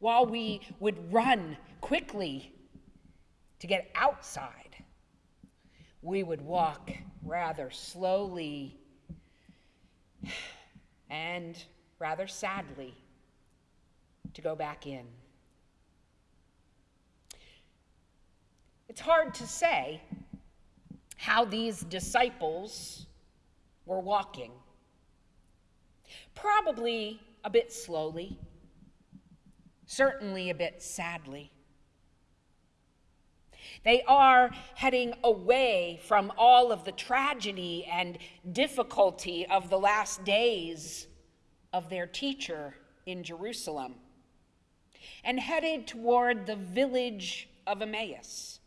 while we would run quickly to get outside, we would walk rather slowly and rather sadly to go back in. It's hard to say how these disciples were walking. Probably a bit slowly, certainly a bit sadly. They are heading away from all of the tragedy and difficulty of the last days of their teacher in Jerusalem and headed toward the village of Emmaus.